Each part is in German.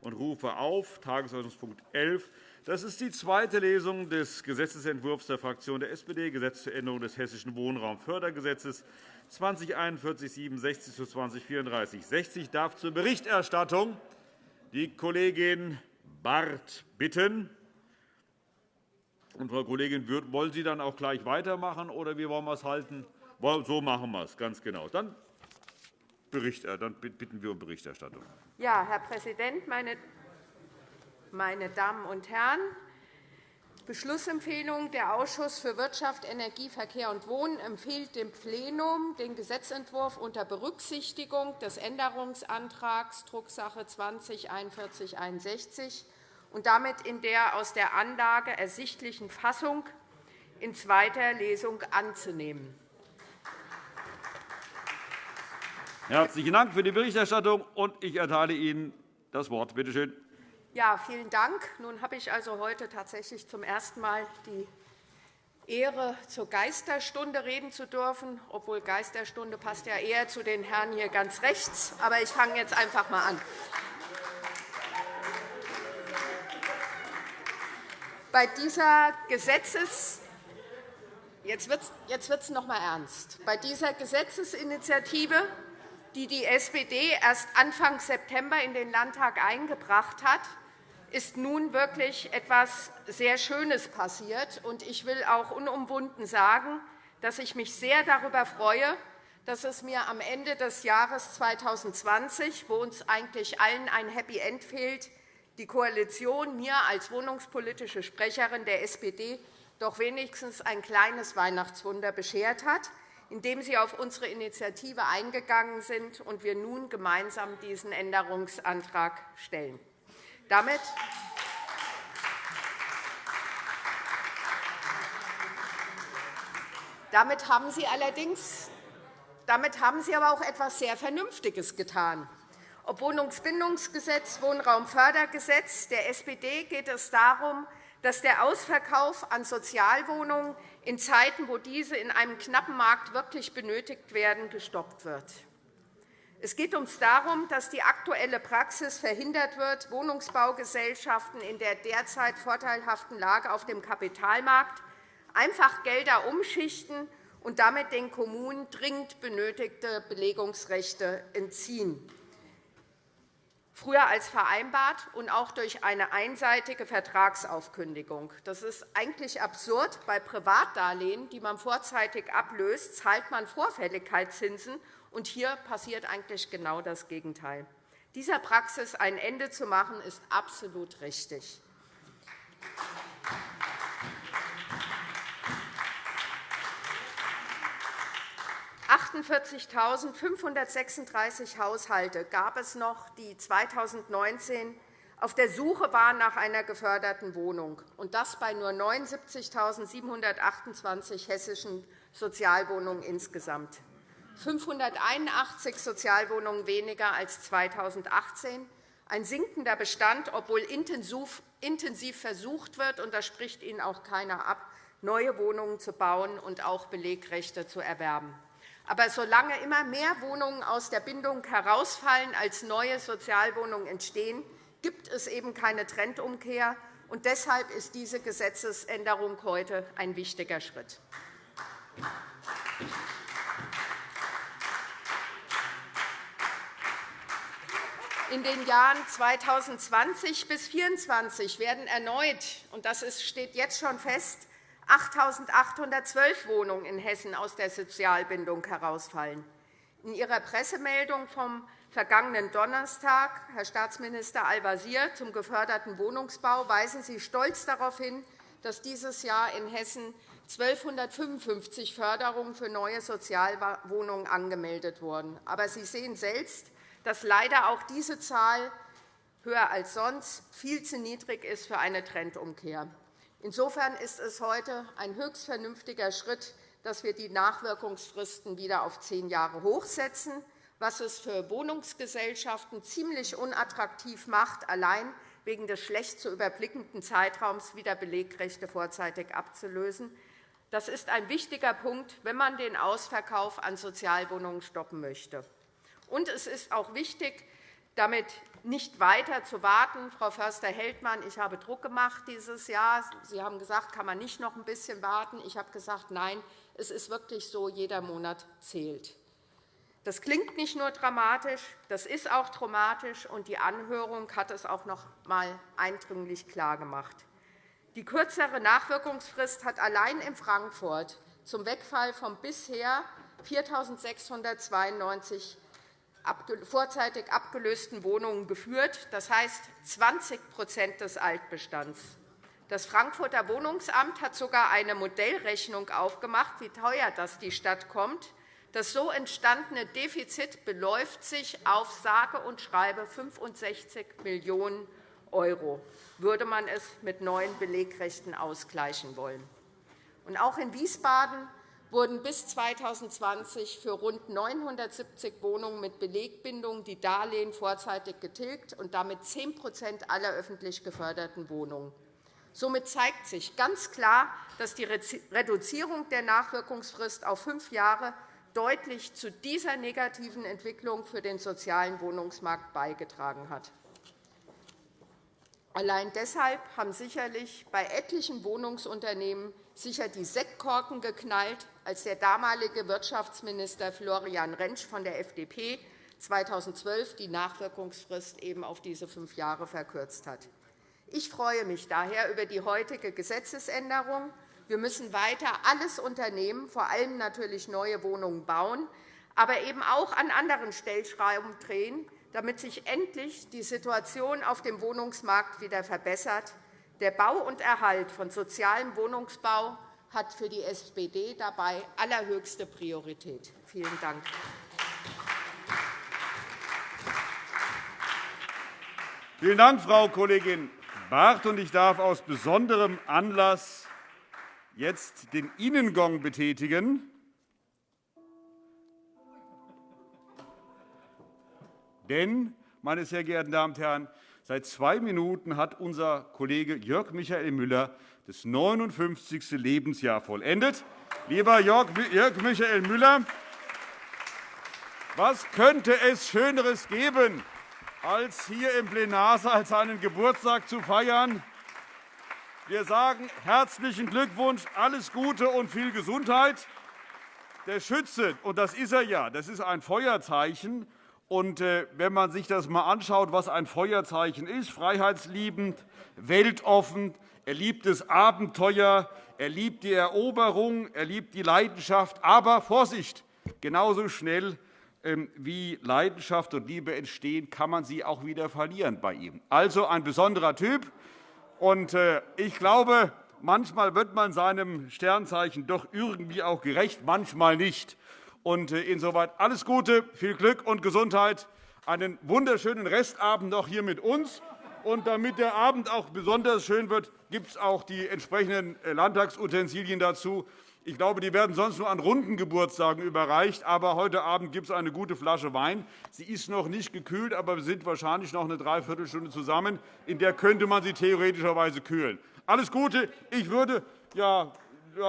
und rufe auf Tagesordnungspunkt 11. Das ist die zweite Lesung des Gesetzentwurfs der Fraktion der SPD, Gesetz zur Änderung des Hessischen Wohnraumfördergesetzes 2041-67 zu 2034 60. darf zur Berichterstattung die Kollegin Barth bitten. Und, Frau Kollegin, wollen Sie dann auch gleich weitermachen, oder wie wollen wir es halten? So machen wir es, ganz genau. Dann, äh, dann bitten wir um Berichterstattung. Ja, Herr Präsident, meine Damen und Herren! Beschlussempfehlung. Der Ausschuss für Wirtschaft, Energie, Verkehr und Wohnen empfiehlt dem Plenum, den Gesetzentwurf unter Berücksichtigung des Änderungsantrags Drucksache 20 4161 und damit in der aus der Anlage ersichtlichen Fassung in zweiter Lesung anzunehmen. Herzlichen Dank für die Berichterstattung. Ich erteile Ihnen das Wort. Bitte schön. Ja, vielen Dank. Nun habe ich also heute tatsächlich zum ersten Mal die Ehre, zur Geisterstunde reden zu dürfen, obwohl Geisterstunde passt ja eher zu den Herren hier ganz rechts. Aber ich fange jetzt einfach einmal an. Bei dieser Gesetzes Jetzt wird es noch einmal ernst. Bei dieser Gesetzesinitiative, die die SPD erst Anfang September in den Landtag eingebracht hat, ist nun wirklich etwas sehr Schönes passiert. Ich will auch unumwunden sagen, dass ich mich sehr darüber freue, dass es mir am Ende des Jahres 2020, wo uns eigentlich allen ein Happy End fehlt, die Koalition mir als wohnungspolitische Sprecherin der SPD doch wenigstens ein kleines Weihnachtswunder beschert hat, indem Sie auf unsere Initiative eingegangen sind und wir nun gemeinsam diesen Änderungsantrag stellen. Damit Damit haben Sie allerdings damit haben Sie aber auch etwas sehr Vernünftiges getan. Ob Wohnungsbindungsgesetz, Wohnraumfördergesetz, der SPD geht es darum, dass der Ausverkauf an Sozialwohnungen in Zeiten, wo diese in einem knappen Markt wirklich benötigt werden, gestoppt wird. Es geht uns darum, dass die aktuelle Praxis verhindert wird, Wohnungsbaugesellschaften in der derzeit vorteilhaften Lage auf dem Kapitalmarkt einfach Gelder umschichten und damit den Kommunen dringend benötigte Belegungsrechte entziehen früher als vereinbart und auch durch eine einseitige Vertragsaufkündigung. Das ist eigentlich absurd. Bei Privatdarlehen, die man vorzeitig ablöst, zahlt man Vorfälligkeitszinsen, und hier passiert eigentlich genau das Gegenteil. Dieser Praxis ein Ende zu machen, ist absolut richtig. 48.536 Haushalte gab es noch, die 2019 auf der Suche waren nach einer geförderten Wohnung, und das bei nur 79.728 hessischen Sozialwohnungen insgesamt. 581 Sozialwohnungen weniger als 2018, ein sinkender Bestand, obwohl intensiv versucht wird, und das spricht Ihnen auch keiner ab, neue Wohnungen zu bauen und auch Belegrechte zu erwerben. Aber solange immer mehr Wohnungen aus der Bindung herausfallen, als neue Sozialwohnungen entstehen, gibt es eben keine Trendumkehr. Und deshalb ist diese Gesetzesänderung heute ein wichtiger Schritt. In den Jahren 2020 bis 2024 werden erneut, und das steht jetzt schon fest, 8.812 Wohnungen in Hessen aus der Sozialbindung herausfallen. In Ihrer Pressemeldung vom vergangenen Donnerstag, Herr Staatsminister Al-Wazir, zum geförderten Wohnungsbau weisen Sie stolz darauf hin, dass dieses Jahr in Hessen 1.255 Förderungen für neue Sozialwohnungen angemeldet wurden. Aber Sie sehen selbst, dass leider auch diese Zahl höher als sonst viel zu niedrig ist für eine Trendumkehr. Insofern ist es heute ein höchst vernünftiger Schritt, dass wir die Nachwirkungsfristen wieder auf zehn Jahre hochsetzen, was es für Wohnungsgesellschaften ziemlich unattraktiv macht, allein wegen des schlecht zu überblickenden Zeitraums wieder Belegrechte vorzeitig abzulösen. Das ist ein wichtiger Punkt, wenn man den Ausverkauf an Sozialwohnungen stoppen möchte. Und es ist auch wichtig, damit nicht weiter zu warten. Frau Förster-Heldmann, ich habe Druck gemacht dieses Jahr. Sie haben gesagt, kann man nicht noch ein bisschen warten. Ich habe gesagt, nein, es ist wirklich so, jeder Monat zählt. Das klingt nicht nur dramatisch, das ist auch dramatisch, und die Anhörung hat es auch noch einmal eindringlich klargemacht. Die kürzere Nachwirkungsfrist hat allein in Frankfurt zum Wegfall von bisher 4.692 vorzeitig abgelösten Wohnungen geführt, das heißt 20% des Altbestands. Das Frankfurter Wohnungsamt hat sogar eine Modellrechnung aufgemacht, wie teuer das die Stadt kommt. Das so entstandene Defizit beläuft sich auf sage und schreibe 65 Millionen €, würde man es mit neuen Belegrechten ausgleichen wollen. Auch in Wiesbaden wurden bis 2020 für rund 970 Wohnungen mit Belegbindung die Darlehen vorzeitig getilgt und damit 10% aller öffentlich geförderten Wohnungen. Somit zeigt sich ganz klar, dass die Reduzierung der Nachwirkungsfrist auf fünf Jahre deutlich zu dieser negativen Entwicklung für den sozialen Wohnungsmarkt beigetragen hat. Allein deshalb haben sicherlich bei etlichen Wohnungsunternehmen sicher die Sektkorken geknallt, als der damalige Wirtschaftsminister Florian Rentsch von der FDP 2012 die Nachwirkungsfrist eben auf diese fünf Jahre verkürzt hat. Ich freue mich daher über die heutige Gesetzesänderung. Wir müssen weiter alles unternehmen, vor allem natürlich neue Wohnungen bauen, aber eben auch an anderen Stellschrauben drehen, damit sich endlich die Situation auf dem Wohnungsmarkt wieder verbessert. Der Bau und Erhalt von sozialem Wohnungsbau hat für die SPD dabei allerhöchste Priorität. Vielen Dank. Vielen Dank, Frau Kollegin Barth. Ich darf aus besonderem Anlass jetzt den Innengong betätigen. Denn, meine sehr geehrten Damen und Herren, seit zwei Minuten hat unser Kollege Jörg Michael Müller das 59. Lebensjahr vollendet. Lieber Jörg Michael Müller, was könnte es Schöneres geben, als hier im Plenarsaal seinen Geburtstag zu feiern? Wir sagen herzlichen Glückwunsch, alles Gute und viel Gesundheit. Der Schütze, und das ist er ja, das ist ein Feuerzeichen, und äh, wenn man sich das einmal anschaut, was ein Feuerzeichen ist, freiheitsliebend, weltoffen, er liebt das Abenteuer, er liebt die Eroberung, er liebt die Leidenschaft. Aber Vorsicht, genauso schnell ähm, wie Leidenschaft und Liebe entstehen, kann man sie auch wieder verlieren bei ihm. Also ein besonderer Typ. Und äh, ich glaube, manchmal wird man seinem Sternzeichen doch irgendwie auch gerecht, manchmal nicht. Und äh, insoweit alles Gute, viel Glück und Gesundheit, einen wunderschönen Restabend noch hier mit uns. Und damit der Abend auch besonders schön wird, gibt es auch die entsprechenden äh, Landtagsutensilien dazu. Ich glaube, die werden sonst nur an runden Geburtstagen überreicht. Aber heute Abend gibt es eine gute Flasche Wein. Sie ist noch nicht gekühlt, aber wir sind wahrscheinlich noch eine Dreiviertelstunde zusammen. In der könnte man sie theoretischerweise kühlen. Alles Gute. Ich würde, ja,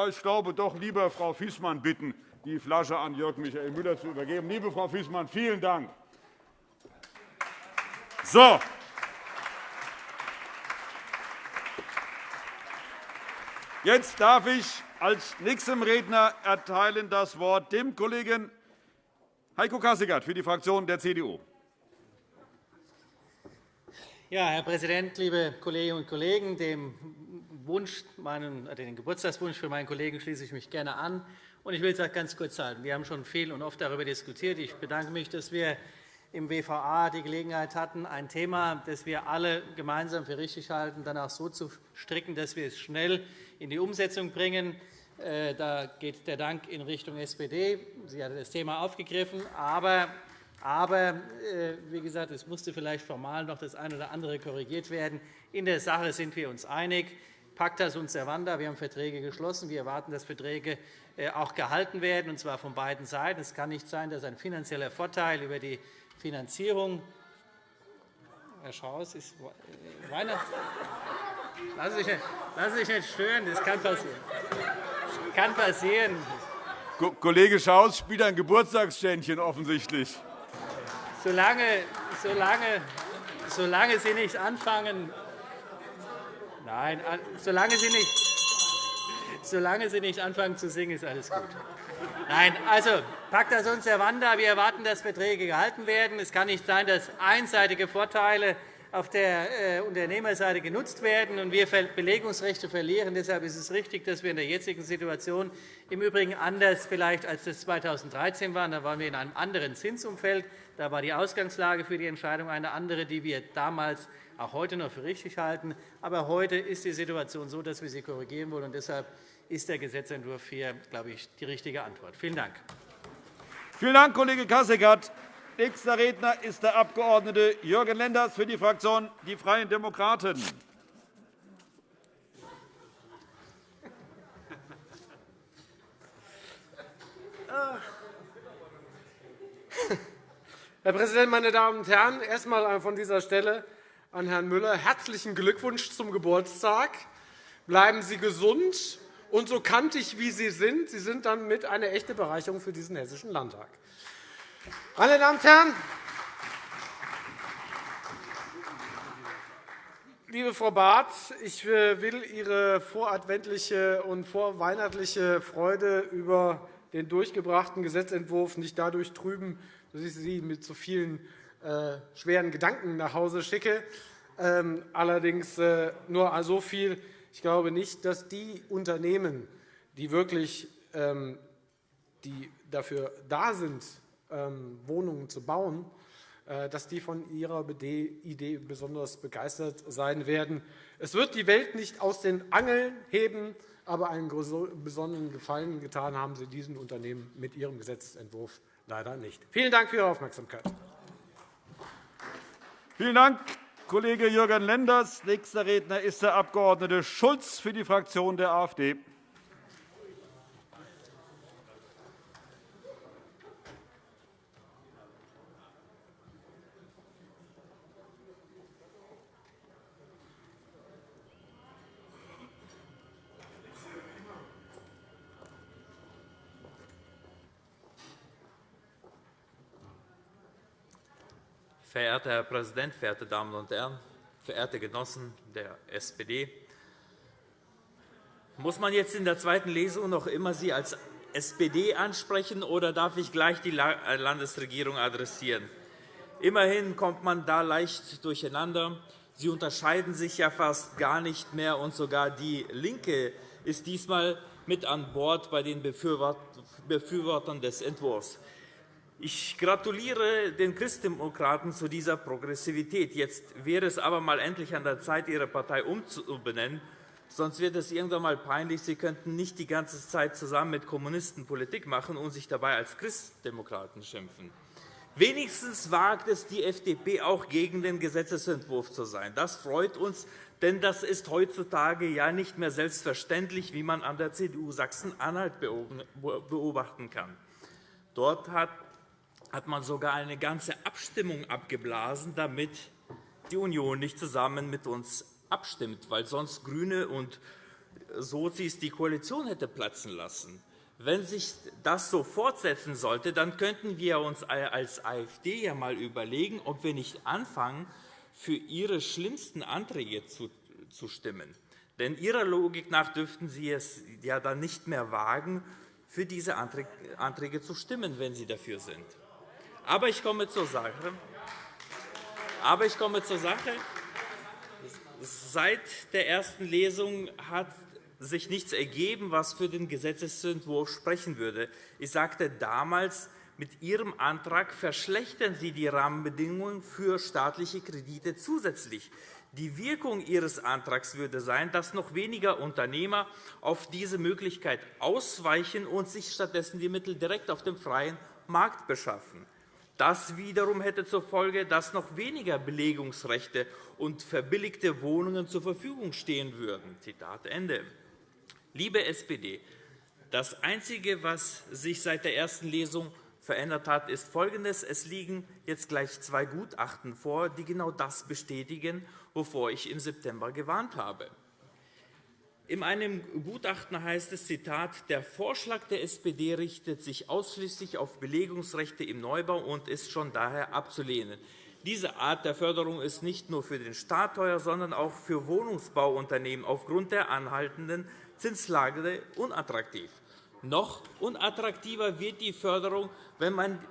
ich glaube, doch lieber Frau Fiesmann bitten, die Flasche an Jörg Michael Müller zu übergeben. Liebe Frau Fiesmann, vielen Dank. So. Jetzt darf ich als nächstem Redner erteilen das Wort dem Kollegen Heiko Kassigert für die Fraktion der CDU. Ja, Herr Präsident, liebe Kolleginnen und Kollegen! Dem Wunsch, meinen, den Geburtstagswunsch für meinen Kollegen schließe ich mich gerne an. Ich will es ganz kurz halten. Wir haben schon viel und oft darüber diskutiert. Ich bedanke mich, dass wir im WVA die Gelegenheit hatten, ein Thema, das wir alle gemeinsam für richtig halten, danach so zu stricken, dass wir es schnell in die Umsetzung bringen. Äh, da geht der Dank in Richtung SPD. Sie hat das Thema aufgegriffen. Aber, aber äh, wie gesagt, es musste vielleicht formal noch das eine oder andere korrigiert werden. In der Sache sind wir uns einig. Pacta sunt servanda. Wir haben Verträge geschlossen. Wir erwarten, dass Verträge äh, auch gehalten werden, und zwar von beiden Seiten. Es kann nicht sein, dass ein finanzieller Vorteil über die Finanzierung Herr Schaus, ist äh, Weihnachts Lassen Sie sich nicht stören, das kann passieren. Kann passieren. Kollege Schaus spielt ein Geburtstagsständchen offensichtlich. Solange, solange, solange Sie nicht anfangen, Nein, solange Sie nicht Solange Sie nicht anfangen zu singen, ist alles gut. Nein, also Pacta sunt servanda. Wir erwarten, dass Verträge gehalten werden. Es kann nicht sein, dass einseitige Vorteile auf der äh, Unternehmerseite genutzt werden und wir Belegungsrechte verlieren. Deshalb ist es richtig, dass wir in der jetzigen Situation im Übrigen anders vielleicht als das 2013 waren. Da waren wir in einem anderen Zinsumfeld. Da war die Ausgangslage für die Entscheidung eine andere, die wir damals auch heute noch für richtig halten. Aber heute ist die Situation so, dass wir sie korrigieren wollen. Und deshalb ist der Gesetzentwurf hier, glaube ich, die richtige Antwort. Vielen Dank. Vielen Dank, Kollege Kasseckert. Nächster Redner ist der Abg. Jürgen Lenders für die Fraktion Die Freien Demokraten. Herr Präsident, meine Damen und Herren! Erst einmal von dieser Stelle an Herrn Müller herzlichen Glückwunsch zum Geburtstag. Bleiben Sie gesund und so kantig, wie Sie sind. Sie sind dann mit eine echte Bereicherung für diesen Hessischen Landtag. Meine Damen und Herren, liebe Frau Barth, ich will Ihre voradventliche und vorweihnachtliche Freude über den durchgebrachten Gesetzentwurf nicht dadurch trüben, dass ich Sie mit so vielen äh, schweren Gedanken nach Hause schicke. Ähm, allerdings äh, nur so viel. Ich glaube nicht, dass die Unternehmen, die wirklich ähm, die dafür da sind, ähm, Wohnungen zu bauen, äh, dass die von Ihrer Idee besonders begeistert sein werden. Es wird die Welt nicht aus den Angeln heben, aber einen besonderen Gefallen getan haben Sie diesen Unternehmen mit Ihrem Gesetzentwurf leider nicht. Vielen Dank für Ihre Aufmerksamkeit. Vielen Dank, Kollege Jürgen Lenders. Nächster Redner ist der Abg. Schulz für die Fraktion der AfD. Verehrter Herr Präsident, verehrte Damen und Herren, verehrte Genossen der SPD! Muss man jetzt in der zweiten Lesung noch immer Sie als SPD ansprechen, oder darf ich gleich die äh, Landesregierung adressieren? Immerhin kommt man da leicht durcheinander. Sie unterscheiden sich ja fast gar nicht mehr, und sogar DIE LINKE ist diesmal mit an Bord bei den Befürwortern des Entwurfs. Ich gratuliere den Christdemokraten zu dieser Progressivität. Jetzt wäre es aber mal endlich an der Zeit, Ihre Partei umzubenennen. Sonst wird es irgendwann einmal peinlich. Sie könnten nicht die ganze Zeit zusammen mit Kommunisten Politik machen und sich dabei als Christdemokraten schimpfen. Wenigstens wagt es die FDP, auch gegen den Gesetzentwurf zu sein. Das freut uns, denn das ist heutzutage ja nicht mehr selbstverständlich, wie man an der CDU Sachsen-Anhalt beobachten kann. Dort hat hat man sogar eine ganze Abstimmung abgeblasen, damit die Union nicht zusammen mit uns abstimmt, weil sonst GRÜNE und Sozis die Koalition hätte platzen lassen. Wenn sich das so fortsetzen sollte, dann könnten wir uns als AfD ja einmal überlegen, ob wir nicht anfangen, für Ihre schlimmsten Anträge zu stimmen. Denn Ihrer Logik nach dürften Sie es ja dann nicht mehr wagen, für diese Anträge zu stimmen, wenn Sie dafür sind. Aber ich komme zur Sache. Aber ich komme zur Sache. Seit der ersten Lesung hat sich nichts ergeben, was für den Gesetzentwurf sprechen würde. Ich sagte damals, mit Ihrem Antrag verschlechtern Sie die Rahmenbedingungen für staatliche Kredite zusätzlich. Die Wirkung Ihres Antrags würde sein, dass noch weniger Unternehmer auf diese Möglichkeit ausweichen und sich stattdessen die Mittel direkt auf dem freien Markt beschaffen. Das wiederum hätte zur Folge, dass noch weniger Belegungsrechte und verbilligte Wohnungen zur Verfügung stehen würden. Zitat Ende. Liebe SPD, das Einzige, was sich seit der ersten Lesung verändert hat, ist Folgendes. Es liegen jetzt gleich zwei Gutachten vor, die genau das bestätigen, wovor ich im September gewarnt habe. In einem Gutachten heißt es, Zitat, der Vorschlag der SPD richtet sich ausschließlich auf Belegungsrechte im Neubau und ist schon daher abzulehnen. Diese Art der Förderung ist nicht nur für den Staat teuer, sondern auch für Wohnungsbauunternehmen aufgrund der anhaltenden Zinslage unattraktiv. Noch unattraktiver wird die Förderung, wenn man,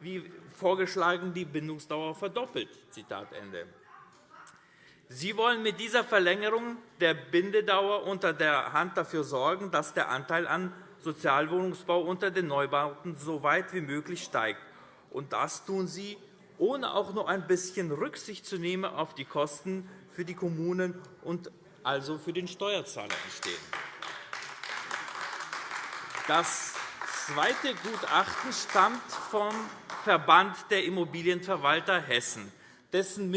wie vorgeschlagen, die Bindungsdauer verdoppelt. Zitat Ende. Sie wollen mit dieser Verlängerung der Bindedauer unter der Hand dafür sorgen, dass der Anteil an Sozialwohnungsbau unter den Neubauten so weit wie möglich steigt. Und das tun Sie, ohne auch nur ein bisschen Rücksicht zu nehmen auf die Kosten für die Kommunen und also für den Steuerzahler entstehen. Das zweite Gutachten stammt vom Verband der Immobilienverwalter Hessen, dessen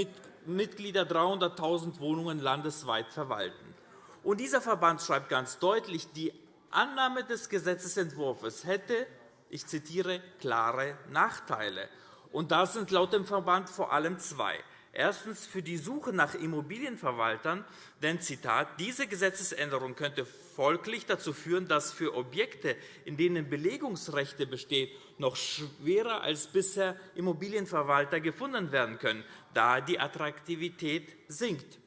Mitglieder 300.000 Wohnungen landesweit verwalten. Und dieser Verband schreibt ganz deutlich, die Annahme des Gesetzentwurfs hätte, ich zitiere, klare Nachteile. Und das sind laut dem Verband vor allem zwei. Erstens für die Suche nach Immobilienverwaltern, denn Zitat, diese Gesetzesänderung könnte folglich dazu führen, dass für Objekte, in denen Belegungsrechte bestehen, noch schwerer als bisher Immobilienverwalter gefunden werden können, da die Attraktivität sinkt.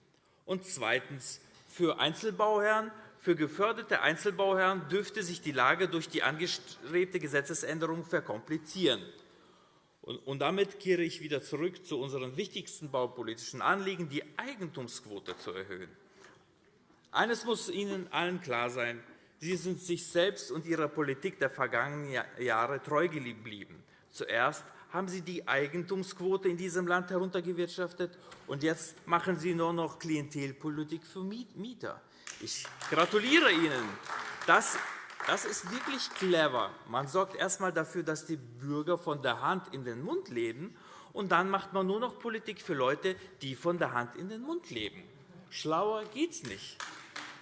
Und zweitens für Einzelbauherren für geförderte Einzelbauherren dürfte sich die Lage durch die angestrebte Gesetzesänderung verkomplizieren. Und damit kehre ich wieder zurück zu unserem wichtigsten baupolitischen Anliegen, die Eigentumsquote zu erhöhen. Eines muss Ihnen allen klar sein. Sie sind sich selbst und Ihrer Politik der vergangenen Jahre treu geblieben. Zuerst haben Sie die Eigentumsquote in diesem Land heruntergewirtschaftet, und jetzt machen Sie nur noch Klientelpolitik für Mieter. Ich gratuliere Ihnen. Das das ist wirklich clever. Man sorgt erst einmal dafür, dass die Bürger von der Hand in den Mund leben, und dann macht man nur noch Politik für Leute, die von der Hand in den Mund leben. Schlauer geht es nicht.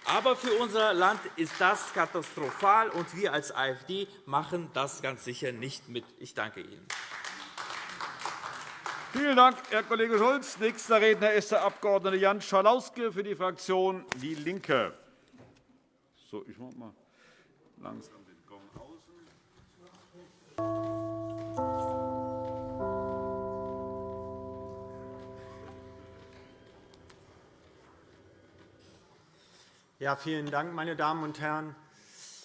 Aber für unser Land ist das katastrophal, und wir als AfD machen das ganz sicher nicht mit. Ich danke Ihnen. Vielen Dank, Herr Kollege Schulz. Nächster Redner ist der Abg. Jan Schalauske für die Fraktion DIE LINKE. So, ich mach mal langsam den Gong außen. Ja, vielen Dank, meine Damen und Herren.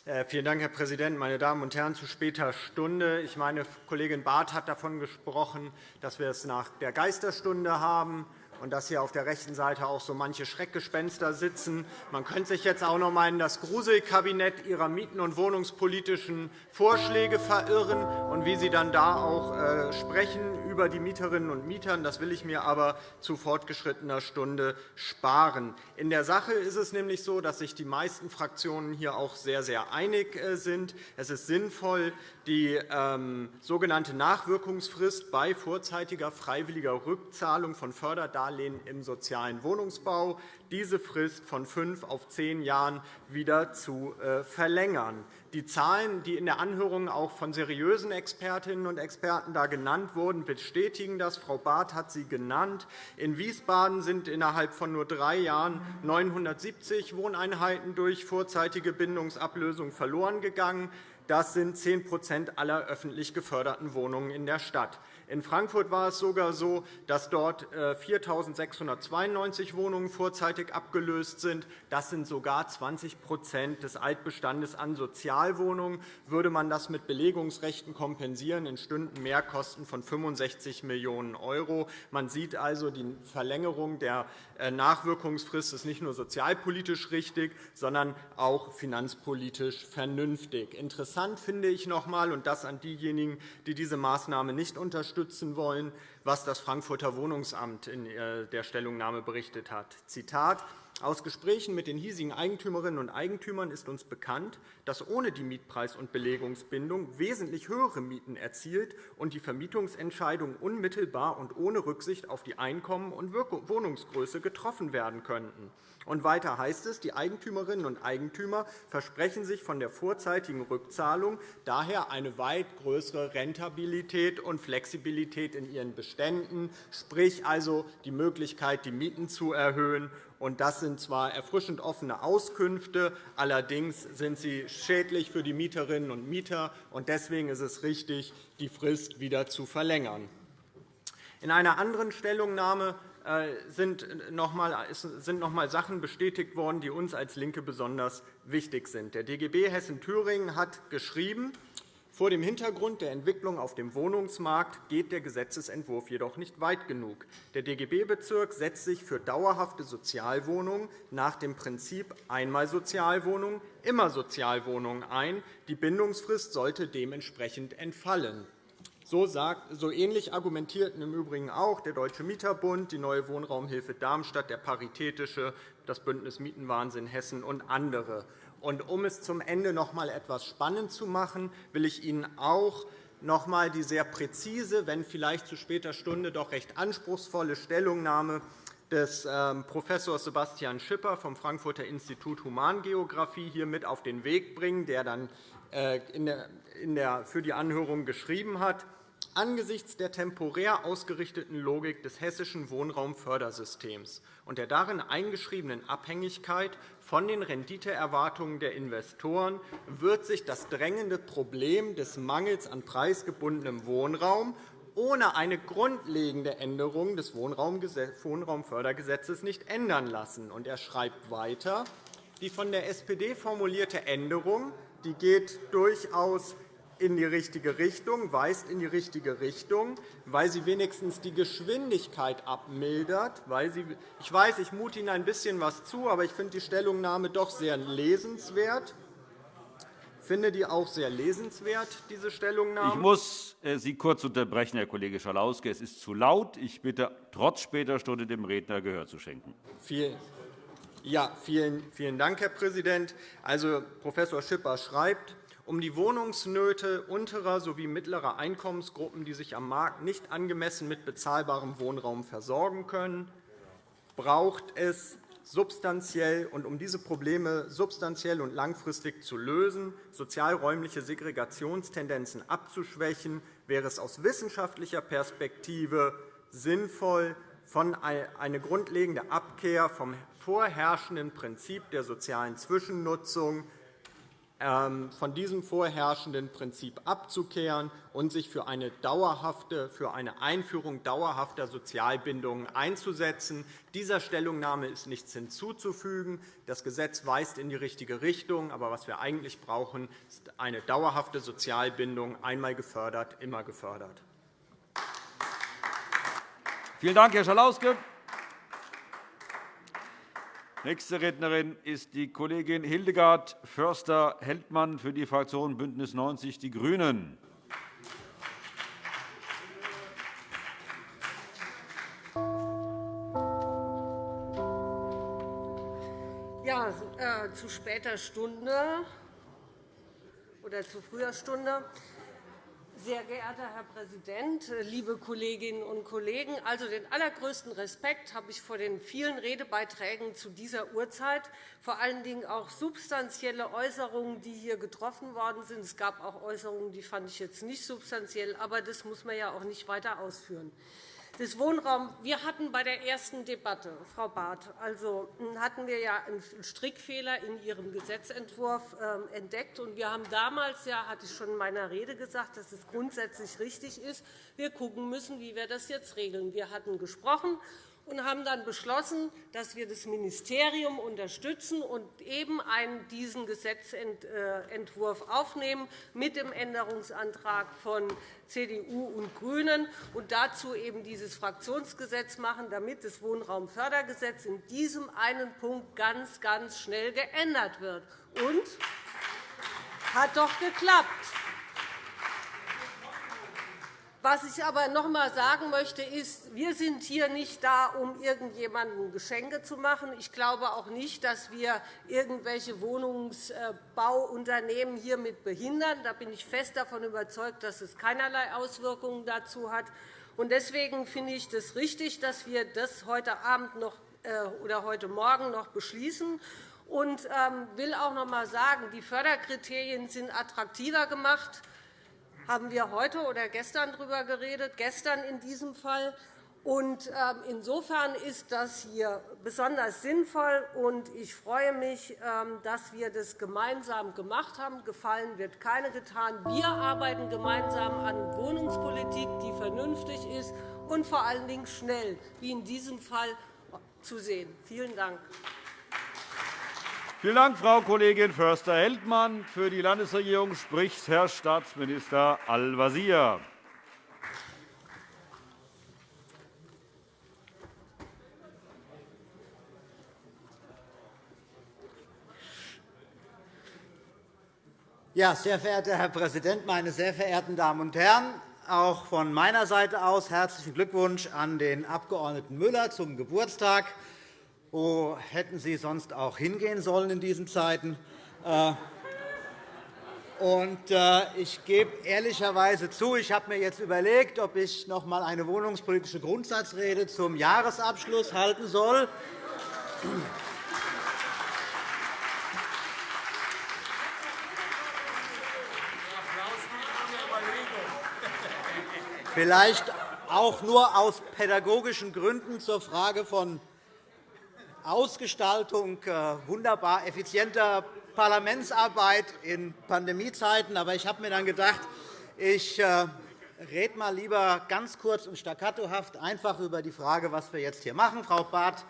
Äh, vielen Dank, Herr Präsident. Meine Damen und Herren, zu später Stunde. Ich meine, Kollegin Barth hat davon gesprochen, dass wir es nach der Geisterstunde haben und dass hier auf der rechten Seite auch so manche Schreckgespenster sitzen. Man könnte sich jetzt auch noch einmal in das Gruselkabinett Ihrer mieten- und wohnungspolitischen Vorschläge verirren und wie Sie dann da auch äh, sprechen über die Mieterinnen und Mieter. Das will ich mir aber zu fortgeschrittener Stunde sparen. In der Sache ist es nämlich so, dass sich die meisten Fraktionen hier auch sehr, sehr einig äh, sind. Es ist sinnvoll, die ähm, sogenannte Nachwirkungsfrist bei vorzeitiger freiwilliger Rückzahlung von Förderdarlehen im sozialen Wohnungsbau, diese Frist von fünf auf zehn Jahren wieder zu äh, verlängern. Die Zahlen, die in der Anhörung auch von seriösen Expertinnen und Experten da genannt wurden, bestätigen das. Frau Barth hat sie genannt. In Wiesbaden sind innerhalb von nur drei Jahren 970 Wohneinheiten durch vorzeitige Bindungsablösung verloren gegangen. Das sind 10% aller öffentlich geförderten Wohnungen in der Stadt. In Frankfurt war es sogar so, dass dort 4.692 äh, Wohnungen vorzeitig abgelöst sind. Das sind sogar 20% des Altbestandes an Sozialwohnungen. Würde man das mit Belegungsrechten kompensieren, entstünden Mehrkosten von 65 Millionen €. Man sieht also, die Verlängerung der äh, Nachwirkungsfrist ist nicht nur sozialpolitisch richtig, sondern auch finanzpolitisch vernünftig. Interessant finde ich noch einmal, und das an diejenigen, die diese Maßnahme nicht unterstützen, unterstützen wollen, was das Frankfurter Wohnungsamt in äh, der Stellungnahme berichtet hat. Zitat aus Gesprächen mit den hiesigen Eigentümerinnen und Eigentümern ist uns bekannt, dass ohne die Mietpreis- und Belegungsbindung wesentlich höhere Mieten erzielt und die Vermietungsentscheidungen unmittelbar und ohne Rücksicht auf die Einkommen und Wohnungsgröße getroffen werden könnten. Und weiter heißt es, die Eigentümerinnen und Eigentümer versprechen sich von der vorzeitigen Rückzahlung daher eine weit größere Rentabilität und Flexibilität in ihren Beständen, sprich also die Möglichkeit, die Mieten zu erhöhen. Das sind zwar erfrischend offene Auskünfte, allerdings sind sie schädlich für die Mieterinnen und Mieter. Deswegen ist es richtig, die Frist wieder zu verlängern. In einer anderen Stellungnahme sind noch einmal Sachen bestätigt worden, die uns als LINKE besonders wichtig sind. Der DGB Hessen-Thüringen hat geschrieben, vor dem Hintergrund der Entwicklung auf dem Wohnungsmarkt geht der Gesetzentwurf jedoch nicht weit genug. Der DGB-Bezirk setzt sich für dauerhafte Sozialwohnungen nach dem Prinzip einmal Sozialwohnung, immer Sozialwohnungen ein. Die Bindungsfrist sollte dementsprechend entfallen. So, sagt, so ähnlich argumentierten im Übrigen auch der Deutsche Mieterbund, die Neue Wohnraumhilfe Darmstadt, der Paritätische, das Bündnis Mietenwahnsinn Hessen und andere. Und um es zum Ende noch einmal etwas spannend zu machen, will ich Ihnen auch noch einmal die sehr präzise, wenn vielleicht zu später Stunde doch recht anspruchsvolle Stellungnahme des ähm, Prof. Sebastian Schipper vom Frankfurter Institut Humangeographie hier mit auf den Weg bringen, der dann äh, für die Anhörung geschrieben hat angesichts der temporär ausgerichteten Logik des hessischen Wohnraumfördersystems und der darin eingeschriebenen Abhängigkeit von den Renditeerwartungen der Investoren wird sich das drängende Problem des Mangels an preisgebundenem Wohnraum ohne eine grundlegende Änderung des Wohnraumfördergesetzes nicht ändern lassen. Er schreibt weiter, die von der SPD formulierte Änderung die geht durchaus in die richtige Richtung, weist in die richtige Richtung, weil sie wenigstens die Geschwindigkeit abmildert. Weil sie, ich weiß, ich mute Ihnen ein bisschen was zu, aber ich finde die Stellungnahme doch sehr lesenswert. Ich finde die auch sehr lesenswert, diese Stellungnahme. Ich muss äh, Sie kurz unterbrechen, Herr Kollege Schalauske. Es ist zu laut. Ich bitte, trotz später Stunde dem Redner Gehör zu schenken. Vielen, ja, vielen, vielen Dank, Herr Präsident. Also, Prof. Schipper schreibt, um die Wohnungsnöte unterer sowie mittlerer Einkommensgruppen, die sich am Markt nicht angemessen mit bezahlbarem Wohnraum versorgen können, braucht es substanziell und um diese Probleme substanziell und langfristig zu lösen, sozialräumliche Segregationstendenzen abzuschwächen, wäre es aus wissenschaftlicher Perspektive sinnvoll, von eine grundlegende Abkehr vom vorherrschenden Prinzip der sozialen Zwischennutzung von diesem vorherrschenden Prinzip abzukehren und sich für eine, dauerhafte, für eine Einführung dauerhafter Sozialbindungen einzusetzen. Dieser Stellungnahme ist nichts hinzuzufügen. Das Gesetz weist in die richtige Richtung. Aber was wir eigentlich brauchen, ist eine dauerhafte Sozialbindung, einmal gefördert, immer gefördert. Vielen Dank, Herr Schalauske. Nächste Rednerin ist die Kollegin Hildegard Förster-Heldmann für die Fraktion BÜNDNIS 90 die GRÜNEN. Ja, äh, zu später Stunde oder zu früher Stunde sehr geehrter Herr Präsident, äh, liebe Kolleginnen und Kollegen! Also, den allergrößten Respekt habe ich vor den vielen Redebeiträgen zu dieser Uhrzeit, vor allen Dingen auch substanzielle Äußerungen, die hier getroffen worden sind. Es gab auch Äußerungen, die fand ich jetzt nicht substanziell, aber das muss man ja auch nicht weiter ausführen des Wohnraums. Wir hatten bei der ersten Debatte, Frau Barth, also hm, hatten wir ja einen Strickfehler in Ihrem Gesetzentwurf ähm, entdeckt. Und wir haben damals, ja, hatte ich schon in meiner Rede gesagt, dass es grundsätzlich richtig ist. Wir gucken müssen, wie wir das jetzt regeln. Wir hatten gesprochen und haben dann beschlossen, dass wir das Ministerium unterstützen und eben einen, diesen Gesetzentwurf aufnehmen mit dem Änderungsantrag von CDU und GRÜNEN und dazu eben dieses Fraktionsgesetz machen, damit das Wohnraumfördergesetz in diesem einen Punkt ganz, ganz schnell geändert wird. Und hat doch geklappt. Was ich aber noch einmal sagen möchte, ist, wir sind hier nicht da, um irgendjemandem Geschenke zu machen. Ich glaube auch nicht, dass wir irgendwelche Wohnungsbauunternehmen hiermit behindern. Da bin ich fest davon überzeugt, dass es keinerlei Auswirkungen dazu hat. Deswegen finde ich es richtig, dass wir das heute Abend noch, äh, oder heute Morgen noch beschließen. Ich ähm, will auch noch einmal sagen, die Förderkriterien sind attraktiver gemacht haben wir heute oder gestern darüber geredet, gestern in diesem Fall. Und ähm, insofern ist das hier besonders sinnvoll, und ich freue mich, ähm, dass wir das gemeinsam gemacht haben. Gefallen wird keine getan. Wir arbeiten gemeinsam an Wohnungspolitik, die vernünftig ist und vor allen Dingen schnell, wie in diesem Fall zu sehen. Vielen Dank. Vielen Dank, Frau Kollegin Förster-Heldmann. Für die Landesregierung spricht Herr Staatsminister Al-Wazir. Ja, sehr verehrter Herr Präsident, meine sehr verehrten Damen und Herren! Auch von meiner Seite aus herzlichen Glückwunsch an den Abg. Müller zum Geburtstag. Wo hätten Sie sonst auch hingehen sollen in diesen Zeiten? Äh, äh, ich gebe ehrlicherweise zu, ich habe mir jetzt überlegt, ob ich noch einmal eine wohnungspolitische Grundsatzrede zum Jahresabschluss halten soll. Vielleicht auch nur aus pädagogischen Gründen zur Frage von Ausgestaltung äh, wunderbar effizienter Parlamentsarbeit in Pandemiezeiten. Aber ich habe mir dann gedacht, ich äh, rede mal lieber ganz kurz und staccatohaft einfach über die Frage, was wir jetzt hier machen. Frau Barth,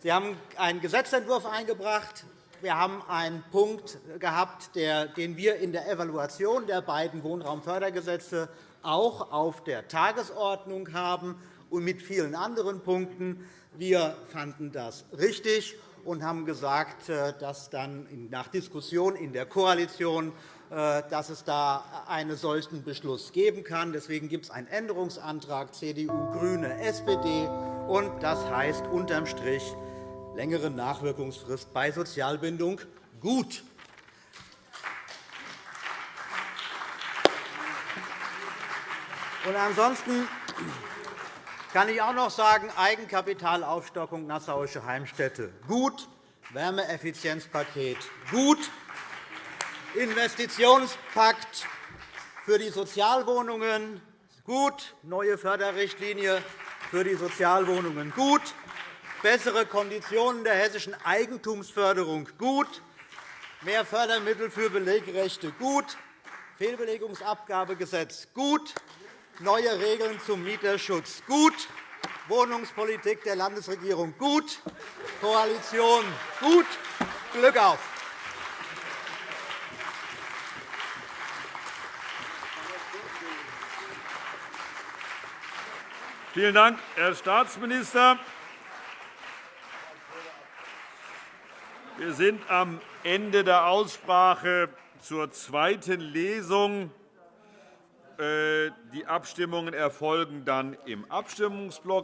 Sie haben einen Gesetzentwurf eingebracht. Wir haben einen Punkt gehabt, den wir in der Evaluation der beiden Wohnraumfördergesetze auch auf der Tagesordnung haben und mit vielen anderen Punkten. Wir fanden das richtig und haben gesagt, äh, dass dann nach Diskussion in der Koalition äh, dass es da einen solchen Beschluss geben kann. Deswegen gibt es einen Änderungsantrag CDU, GRÜNE, SPD. und Das heißt unterm Strich längere Nachwirkungsfrist bei Sozialbindung gut. Und ansonsten kann ich auch noch sagen, Eigenkapitalaufstockung Nassauische Heimstätte. Gut, Wärmeeffizienzpaket. Gut, Investitionspakt für die Sozialwohnungen. Gut, neue Förderrichtlinie für die Sozialwohnungen. Gut, bessere Konditionen der hessischen Eigentumsförderung. Gut, mehr Fördermittel für Belegrechte. Gut, Fehlbelegungsabgabegesetz. Gut, neue Regeln zum Mieterschutz gut, Wohnungspolitik der Landesregierung gut, Koalition gut. Glück auf! Vielen Dank, Herr Staatsminister. Wir sind am Ende der Aussprache zur zweiten Lesung. Äh, die Abstimmungen erfolgen dann im Abstimmungsblock.